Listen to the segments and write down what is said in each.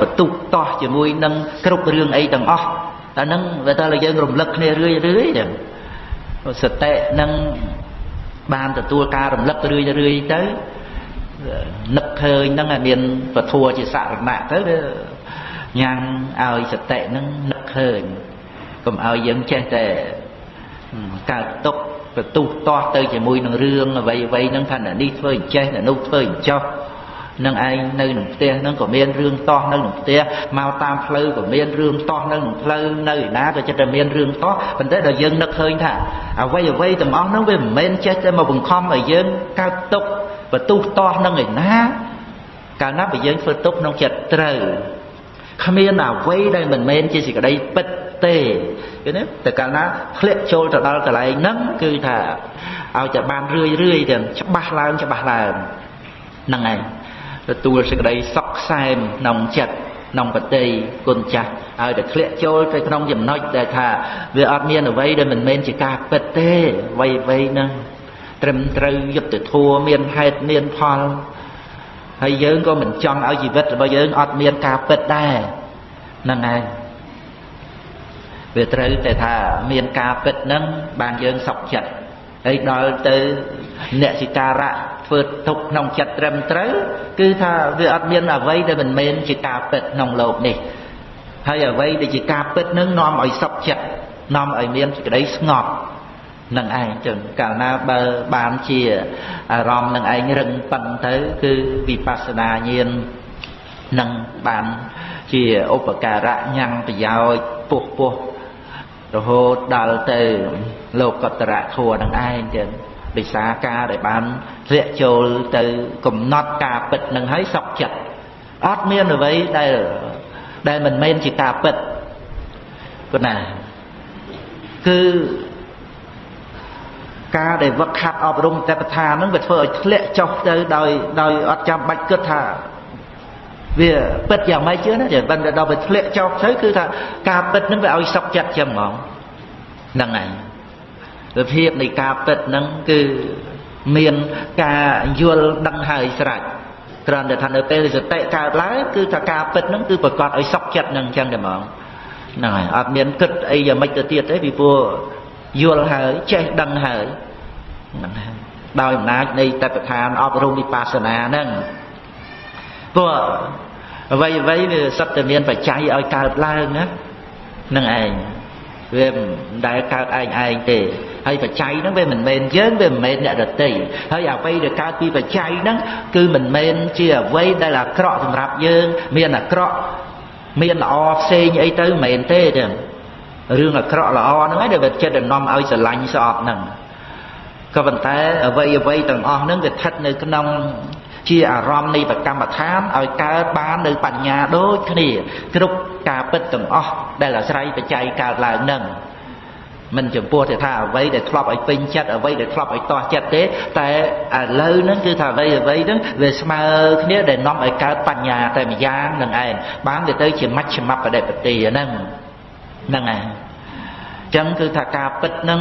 បន្ទុះតោះជាមួយនឹងគ្រប់រឿងអីទាំងអស់អាហ្នឹងវាតើយើងរំលឹកគ្នារឿយរឿយទៅសតិនឹងបានទទួលការរំលឹករឿយរឿយទៅនឹកឃើញហ្នឹងមានពធัวជាសរណៈទៅវាញ៉ាំងឲ្យសតិហ្នឹងនឹកឃើញកុំឲ្យយើងចេះតែកើតទុកបន្ទុះតោះទៅជាមួយនឹងរឿងអ្វីអ្វីហ្នឹងថានេះធ្វើអញ្ចេះនោះធ្វើអញ្ចោះ នឹងឯងនៅក្នុងផ្ទះហ្នឹងក៏មានរឿងតោះនៅក្នុងផ្ទះមកតាមផ្លូវក៏មានរឿងតោះនៅក្នុងផ្លូវនៅឯណាក៏ចិត្តតែមានរឿងតោះប៉ុន្តែដល់យើងនឹកឃើញថាអ្វីអ្វីទាំងអស់ហ្នឹងវាមិនមែនចេះតែមកបង្ខំឲ្យយើងកើតទុកបន្ទុះតោះនឹងឯណាកាលណាបើយើងធ្វើទុកក្នុងចិត្តត្រូវគ្មានអ្វីដែលមិនមែនជាសេចក្តីពិតទេឃើញទេតែកាលណាធ្លាក់ចូលទៅដល់កន្លែងហ្នឹងគឺថាឲ្យតែបានរឿយរឿយទៅច្បាស់ឡើងច្បាស់ឡើងហ្នឹងឯង ទទួលសេចក្តីសុខខ្សែមក្នុងចិត្តក្នុងបតីគុណចាស់ឲ្យតែធ្លាក់ចូលទៅក្នុងចំណុចដែលថាវាអត់មានអ្វីដែលមិនមែនជាការពិតទេអ្វីអ្វីហ្នឹងត្រឹមត្រូវយុត្តិធម៌មានហេតុមានផលហើយយើងក៏មិនចង់ឲ្យជីវិតរបស់យើងអត់មានការពិតដែរហ្នឹងហើយវាត្រូវតែថាមានការពិតហ្នឹងបានយើងសុខចិត្តហើយដល់ទៅអ្នកសិការៈ ធ្វើទុកក្នុងចិត្តត្រឹមត្រូវគឺថាវាអត់មានអ្វីដែលមិនមែនជាការពិតក្នុងโลกនេះហើយអ្វីដែលជាការពិតនឹងនាំឲ្យសុខចិត្តនាំឲ្យមានសេចក្តីស្ងប់នឹងឯងចឹងកាលណាបើបានជាអារម្មណ៍នឹងឯងរឹងប៉ឹងទៅគឺវិបស្សនាញាណនឹងបានជាឧបការៈញ៉ាំងប្រយោជន៍ពុះពុះរហូតដល់ទៅលោកតរៈធัวនឹងឯងចឹង ដោយសារការដែលបានធ្លាក់ចូលទៅកំណត់ការពិតនឹងហើយសក់ចិត្តអត់មានអ្វីដែលដែលមិនមែនជាការពិតគណាគឺការដែលវឹកខាត់អប់រំតែប្រធានហ្នឹងវាធ្វើឲ្យធ្លាក់ចុះទៅដោយដោយអត់ចាំបាច់គិតថាវាពិតយ៉ាងម៉េចជឿណាចាបើដល់វាធ្លាក់ចុះទៅគឺថាការពិតហ្នឹងវាឲ្យសុខចិត្តចឹងហ្មងហ្នឹងហើយ វិភាពនៃការពិតហ្នឹងគឺមានការយល់ដឹងហើយស្រេចគ្រាន់តែថានៅពេលសតិកើតឡើងគឺថាការពិតហ្នឹងគឺប្រកាសឲ្យសុខចិត្តហ្នឹងអញ្ចឹងតែហ្មងហ្នឹងហើយអត់មានគិតអីយ៉ាងម៉េចទៅទៀតទេពីព្រោះយល់ហើយចេះដឹងហើយហ្នឹងហើយដោយអំណាចនៃតតឋានអប់រំវិបស្សនាហ្នឹងព្រោះអ្វីអ្វីវាសិតតែមានបច្ច័យឲ្យកើតឡើងណានឹងឯងវាមិនដែលកើតឯងឯងទេ ហើយបច្ច័យហ្នឹងវាមិនមែនយើងវាមិនមែនអ្នកដតីហើយអ្វីដែលកើតពីបច្ច័យហ្នឹងគឺមិនមែនជាអ្វីដែលអាក្រក់សម្រាប់យើង មានអាក្រក់មានល្អផ្សេងអីទៅមិនមែនទេទេរឿងអាក្រក់ល្អហ្នឹងឯងដែលវាចិត្តដំណំឲ្យស្រឡាញ់ស្អប់ហ្នឹងក៏ប៉ុន្តែអ្វីអ្វីទាំងអស់ហ្នឹងវាស្ថិតនៅក្នុងជាអារម្មណ៍នៃប្រកម្មដ្ឋានឲ្យកើតបាននៅបញ្ញាដូចគ្នាគ្រប់ការពិតទាំងអស់ដែលអាស្រ័យបច្ច័យកើតឡើងនឹង មិនចំពោះទៅថាអ្វីដែលធ្លាប់ឲ្យពេញចិត្តអ្វីដែលធ្លាប់ឲ្យតោះចិត្តទេ តែឥឡូវហ្នឹងគឺថាអ្វីអ្វីហ្នឹងវាស្មើគ្នាដែលនាំឲ្យកើតបញ្ញាតែម្យ៉ាងនឹងឯងបានទៅទៅជាមជ្ឈមបដិបទាហ្នឹងហ្នឹងឯងអញ្ចឹងគឺថាការពិតហ្នឹង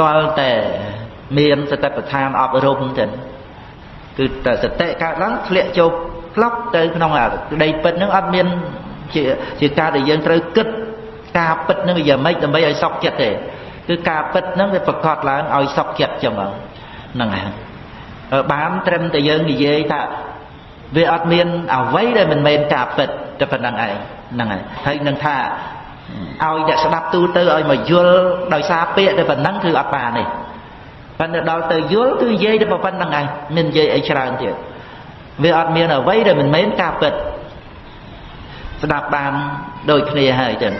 តលតែមានសតិប្បដ្ឋានអប់រំទៅគឺតែសតិកើតឡើងធ្លាក់ចូលផ្លប់ទៅក្នុងអាក្តីពិតហ្នឹងអត់មានជាជាការដែលយើងត្រូវគិត ការពិតហ្នឹងវាយ៉ាងម៉េចដើម្បីឲ្យសុខចិត្តទេគឺការពិតហ្នឹងវាប្រកបឡើងឲ្យសុខចិត្តចឹងហ្នឹងហើយបានត្រឹមតែយើងនិយាយថាវាអត់មានអ្វីដែលមិនមែនការពិតតែប៉ុណ្្នឹងឯងហ្នឹងហើយហើយនឹងថាឲ្យអ្នកស្ដាប់ទូទៅឲ្យមកយល់ដោយសារពាក្យតែប៉ុណ្្នឹងគឺអត់បានទេប៉ុន្តែដល់ទៅយល់គឺនិយាយតែប៉ុណ្្នឹងឯងមិននិយាយអីច្រើនទៀតវាអត់មានអ្វីដែលមិនមែនការពិតស្ដាប់បានដូចគ្នាហើយចឹង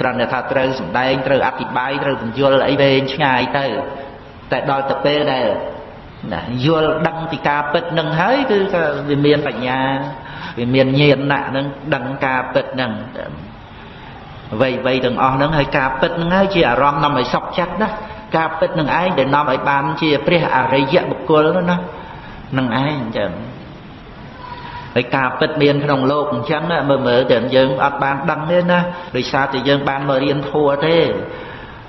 គ្រាន់តែថាត្រូវសំដែងត្រូវអធិប្បាយត្រូវបញ្យល់អីវែងឆ្ងាយទៅតែដល់ទៅពេលដែលណាយល់ដឹងពីការពិតនឹងហើយគឺវាមានបញ្ញាវាមានញាណណៈនឹងដឹងការពិតនឹងអ្វីអ្វីទាំងអស់ហ្នឹងហើយការពិតហ្នឹងហើយជាអារម្មណ៍នាំឲ្យសុខចិត្តណាការពិតនឹងឯងដែលនាំឲ្យបានជាព្រះអរិយបុគ្គលណានឹងឯងអញ្ចឹង ហើយការពិតមានក្នុងโลกអញ្ចឹងមើលមើលតែយើងអត់បានដឹងទេណាដោយសារតែយើងបានមករៀនធัวទេ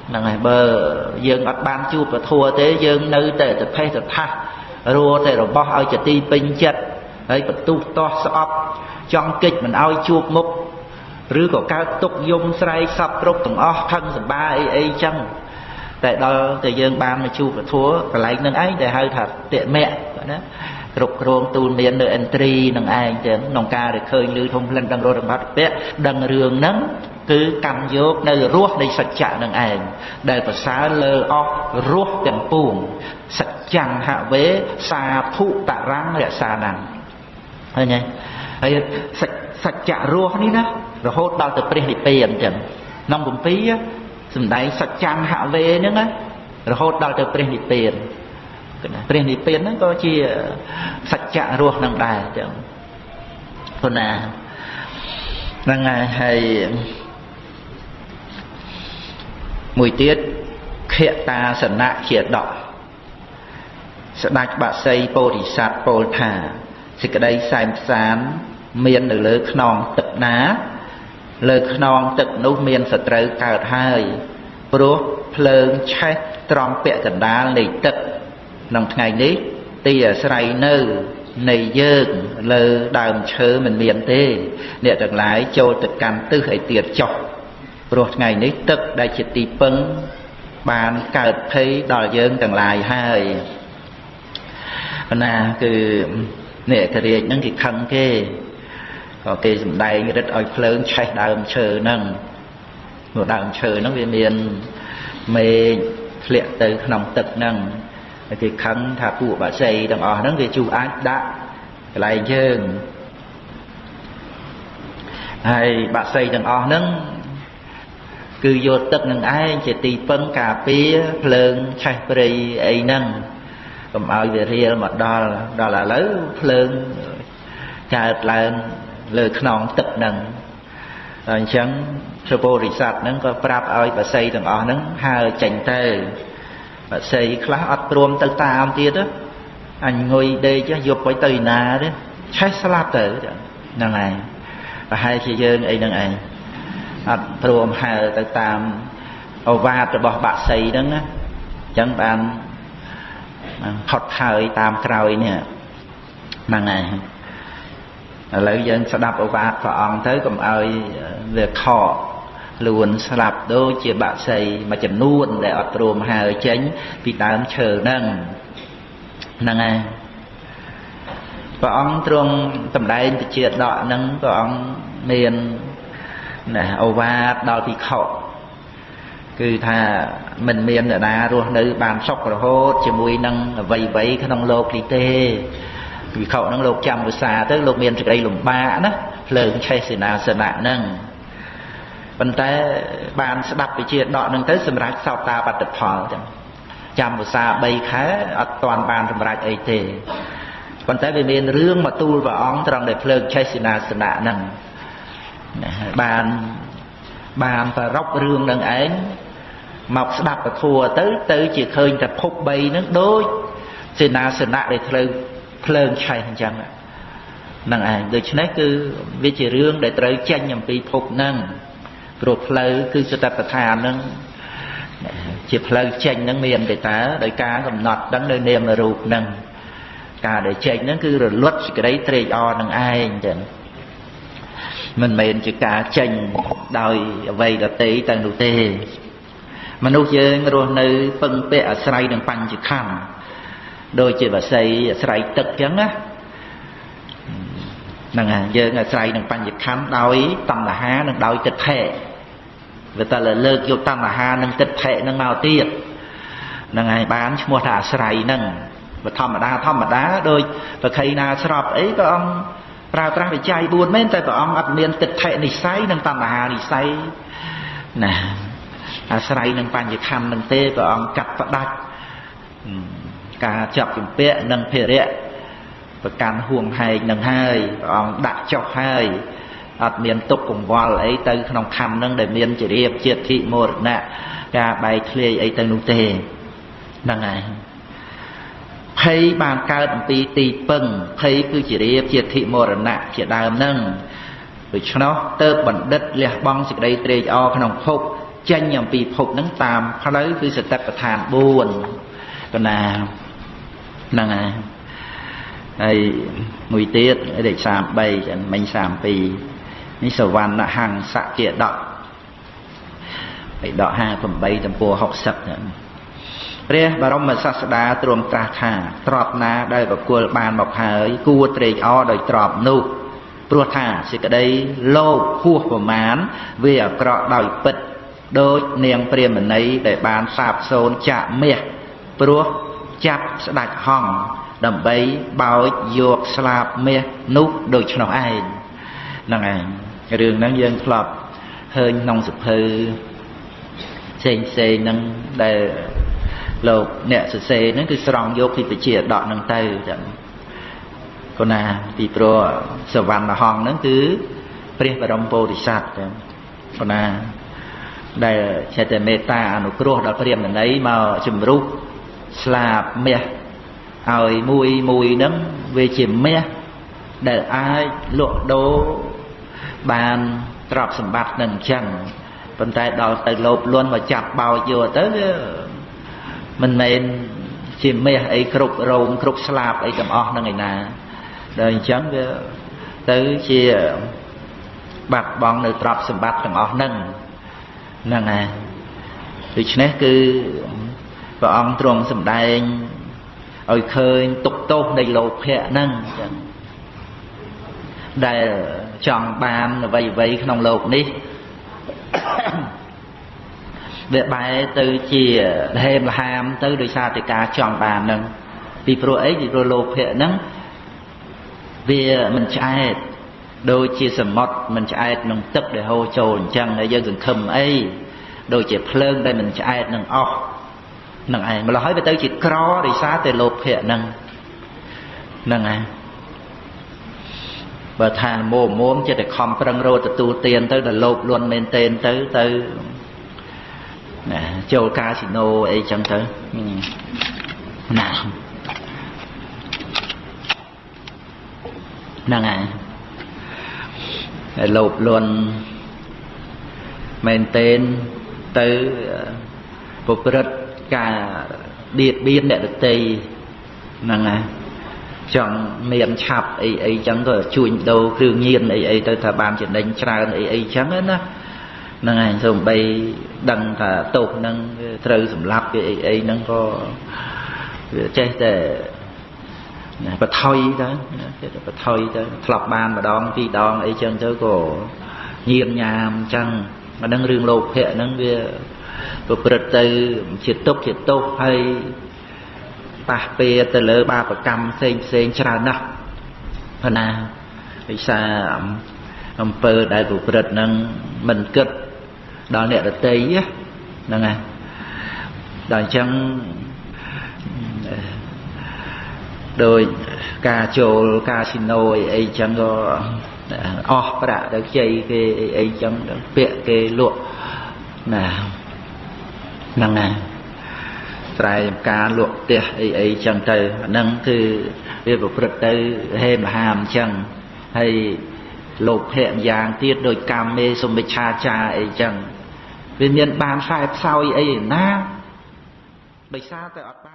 ហ្នឹងហើយបើយើងអត់បានជួបពធัวទេយើងនៅតែតថេតថាសរួតែរបស់ឲ្យជាទីពេញចិត្តហើយបន្ទុះតោះស្អប់ ចង់កិច្ចមិនឲ្យជួបមុខឬក៏កើតទុកយំស្រែកសពគ្រប់ទាំងអស់ខឹងសម្បាអីអីចឹងតែដល់តែយើងបានមកជួបពធัวកន្លែងនឹងឯងដែលហៅថាតិមៈណា គ្រប់គ្រងទូលមាននៅអិនត្រីនឹងឯងចឹងក្នុងការដែលឃើញឮធំផ្លិនដឹងរត់របស់ពៈដឹងរឿងហ្នឹងគឺកម្មយកនៅរសនៃសច្ចៈនឹងឯងដែលប្រសើរលើអស់រសទាំងពួងសច្ចង្ហវេសាភុតរੰរក្សាណាំឃើញទេហើយសច្ចៈរសនេះណារហូតដល់ទៅព្រះនិព្វានចឹងក្នុងគម្ពីរសំដែងសច្ចង្ហវេហ្នឹងណារហូតដល់ទៅព្រះនិព្វាន ព្រះនិព្វានហ្នឹងក៏ជាសច្ចៈរស់នឹងដែរចឹងប៉ុណ្ណាហ្នឹងហើយមួយទៀតខតាសនៈជាដកស្ដេចបក្សីពោធិសត្វពោលថាសេចក្តីសែនផ្សានមាននៅលើខ្នងទឹកណា លើខ្នងទឹកនោះមានសត្រូវកើតហើយព្រោះភ្លើងឆេះត្រង់ពាក់កណ្ដាលនៃទឹក ក្នុងថ្ងៃនេះទីអាស្រ័យនៅនៃយើងលើដើមឈើមិនមានទេ អ្នកទាំងឡាយចូលទៅកាន់ទិសឲ្យទៀតចុះព្រោះថ្ងៃនេះទឹកដែលជាទីពឹងបានកើតភ័យដល់យើងទាំងឡាយហើយណាគឺអ្នកករាជហ្នឹងគេខឹងគេក៏គេសំដែងរិទ្ធឲ្យភ្លើងឆេះដើមឈើហ្នឹងព្រោះដើមឈើហ្នឹងវាមានមេឃធ្លាក់ទៅក្នុងទឹកហ្នឹងហើយ គេខឹងថាពួកបាក់សីទាំងអស់ហ្នឹងវាជួអាចដាក់កន្លែងយើងហើយបាក់សីទាំងអស់ហ្នឹងគឺយកទឹកនឹងឯងជាទីពឹងការពារភ្លើងឆេះព្រៃអីហ្នឹងកុំឲ្យវារៀលមកដល់ដល់ឥឡូវភ្លើងកើតឡើងលើខ្នងទឹកហ្នឹងហើយអញ្ចឹងព្រះពោធិសត្វហ្នឹងក៏ប្រាប់ឲ្យបាសីទាំងអស់ហ្នឹងហើចេញទៅ បាសីខ្លះអត់ព្រមទៅតាមទៀតអញងុយដេកយប់ទៅទៅណាទេឆេះស្លាប់ទៅហ្នឹងឯងប្រហែលជាយើងអីហ្នឹងឯងអត់ព្រមហើទៅតាមអវាទរបស់បាក់សីហ្នឹងណាអញ្ចឹងបានផុតហើយតាមក្រោយនេះហ្នឹងឯងឥឡូវយើងស្ដាប់អវាទព្រះអង្គទៅកុំឲ្យវាខក ខ្លួនស្លាប់ដូចជាបាក់សីមួយចំនួនដែលអត់ព្រមហើចេញពីដើមឈើហ្នឹងហ្នឹងហើយព្រះអង្គទ្រង់តម្ដែងពជាដកហ្នឹងព្រះអង្គមានណាអូវាទដល់ភិក្ខុគឺថាមិនមានអ្នកណារស់នៅ បានសុខរហូតជាមួយនឹងអ្វីអ្វីក្នុងលោកនេះទេភិក្ខុហ្នឹងលោកចាំវិសាទៅលោកមានសេចក្តីលំបាកណាភ្លើងឆេះសេនាសនៈហ្នឹង ប៉ុន្តែបានស្ដាប់វិជាដកនឹងទៅសម្រាប់សោតាបត្តផលចឹងចាំភាសា3ខែអត់ទាន់បានសម្រេចអីទេប៉ុន្តែវាមានរឿងមកទូលព្រះអង្គត្រង់ដែលភ្លើងឆេះសេនាសនៈហ្នឹងបានបានប្ររពរឿងនឹងឯងមកស្ដាប់ពធัวទៅទៅជាឃើញតែភព3ហ្នឹងដូចសេនាសនៈដែលភ្លើងភ្លើងឆេះអញ្ចឹងហ្នឹងឯងដូច្នេះគឺវាជារឿងដែលត្រូវចេញអំពីភពហ្នឹង ព្រោះផ្លូវគឺសតបដ្ឋានហ្នឹងជាផ្លូវចេញហ្នឹងមានទេតើដោយការកំណត់ដឹងនៅនាមរូបហ្នឹងការដែលចេញហ្នឹងគឺរលត់សេចក្តីត្រេកអរនឹងឯងចឹងមិនមែនជាការចេញដោយអ្វីដតីទៅនោះទេ មនុស្សយើងរស់នៅពឹងពាក់អាស្រ័យនឹងបញ្ចខណ្ឌដូចជាវស័យអាស្រ័យទឹកចឹងណា ហ្នឹងហើយយើងអាស្រ័យនឹងបញ្ញខណ្ឌដោយតណ្ហានិងដោយទិដ្ឋិវាតែលើកយកតណ្ហានិងទិដ្ឋិនឹងមកទៀតហ្នឹងហើយបានឈ្មោះថាអាស្រ័យហ្នឹងបើធម្មតាធម្មតាដោយប្រខៃណាស្របអីព្រះអង្គប្រើប្រាស់វិច័យ4មែនតែព្រះអង្គអត់មានទិដ្ឋិនិស័យនិងតណ្ហានិស័យណាអាស្រ័យនឹងបញ្ញខណ្ឌនឹងទេព្រះអង្គកាត់ផ្ដាច់ការចាប់ជំពាក់និងភិរៈ ប្រកាន់ហួងហែងនឹងហើយព្រះអង្គដាក់ចុះហើយអត់មានទុកកង្វល់អីទៅក្នុងខណ្ឌនឹងដែលមានជារៀបជាតិធិមរណៈការបែកធ្លាយអីទៅនោះទេហ្នឹងហើយភ័យបានកើតអំពីទីពឹងភ័យគឺជារៀបជាតិធិមរណៈជាដើមហ្នឹងដូច្នោះទៅបណ្ឌិតលះបង់សេចក្តីត្រេកអរក្នុងភពចេញអំពីភពហ្នឹងតាមផ្លូវគឺសតិប្បដ្ឋាន4កណាហ្នឹងហើយ ហើយមួយទៀតលេខ33ចឹងមិញ32នេះសវណ្ណហង្សជាដកហើយដក58ទំព័រ60ចឹងព្រះបរមសាស្តាទ្រង់ត្រាស់ថាទ្របណាដែលបកុលបានមកហើយគួរត្រេកអរដោយទ្របនោះព្រោះថាសេចក្តីលោភហួសប្រមាណវាអាក្រក់ដោយពិតដូចនាងព្រាមណីដែលបានសាបសូនចាក់មាសព្រោះចាប់ស្ដាច់ហង្ស ដើម្បីបោចយកស្លាបមាសនោះដូច្នោះឯងហ្នឹងឯងរឿងហ្នឹងយើងធ្លាប់ឃើញក្នុងសភៅផ្សេងផ្សេងហ្នឹងដែលលោកអ្នកសរសេរហ្នឹងគឺស្រង់យកពីពជាដកហ្នឹងទៅចឹងគណាពីព្រោះសវណ្ណហង្សហ្នឹងគឺព្រះបរមពោធិសត្វចឹងគណាដែលចេតមេត្តាអនុគ្រោះដល់ព្រាហ្មណីមកជំរុះស្លាបមាស ឲ្យមួយមួយហ្នឹងវាជាមាសដែលអាចលក់ដូរបានទ្រព្យសម្បត្តិនឹងអញ្ចឹងប៉ុន្តែដល់ទៅលោភលន់មកចាប់បោចយកទៅវាមិនមែនជាមាសអីគ្រប់រោមគ្រប់ស្លាបអីទាំងអស់ហ្នឹងឯណាដល់អញ្ចឹងវាទៅជាបាត់បង់នៅទ្រព្យសម្បត្តិទាំងអស់ហ្នឹងហ្នឹងហើយដូច្នេះគឺព្រះអង្គទ្រង់សម្ដែង ឲ្យឃើញទុកទោសនៃលោភៈហ្នឹងចឹងដែលចង់បានអ្វីអ្វីក្នុងលោកនេះវាបែរទៅជាលហេមលហាមទៅដោយសារតែការចង់បានហ្នឹងពីព្រោះអីពីព្រោះលោភៈហ្នឹងវាមិនឆ្អែតដូចជាសមុទ្រមិនឆ្អែតនឹងទឹកដែលហូរចូលអញ្ចឹងហើយយើងសង្ឃឹមអីដូចជាភ្លើងដែលមិនឆ្អែតនឹងអស់ នឹងឯងម្ល៉េះហើយវាទៅជាក្រដោយសារតែលោភៈហ្នឹងហ្នឹងឯងបើថាមោមោមចិត្តតែខំប្រឹងរត់ទទួលទានទៅដល់លោភលន់មែនទែនទៅទៅណាចូលកាស៊ីណូអីចឹងទៅណាហ្នឹងហើយលោភលន់មែនទែនទៅប្រព្រឹត្ត ការបៀតបៀនអ្នកដតីហ្នឹងហើយចង់មានឆាប់អីអីចឹងទៅជួញដូរគ្រឿងញៀនអីអីទៅថាបានចំណេញច្រើនអីអីចឹងណាហ្នឹងហើយសូម្បីដឹងថាទោសហ្នឹងត្រូវសម្លាប់វាអីអីហ្នឹងក៏វាចេះតែបថុយទៅចេះតែបថុយទៅធ្លាប់បានម្ដងពីរដងអីចឹងទៅក៏ញៀនញ៉ាមចឹងអាហ្នឹងរឿងលោភៈហ្នឹងវា ប្រព្រឹត្តទៅជាទុកជាទោសហើយប៉ះពៀទៅលើបាបកម្មផ្សេងផ្សេងច្រើនណាស់ព្រោះណាវិសាអំពើដែលប្រព្រឹត្តនឹងមិនគិតដល់អ្នកដតីហ្នឹងហើយដល់អញ្ចឹងដោយការចូលកាស៊ីណូអីអីចឹងក៏អស់ប្រាក់ទៅខ្ចីគេអីអីចឹងពាក់គេលក់ណា ហ្នឹងណាស្រែចម្ការលក់ផ្ទះអីអីចឹងទៅអាហ្នឹងគឺវាប្រព្រឹត្តទៅហេមហាមចឹងហើយលោកភៈយ៉ាងទៀតដោយកម្មមេសុមិច្ឆាចាអីចឹងវាមានបានខ្សែផ្សោយអីណាដោយសារតែអត់បាន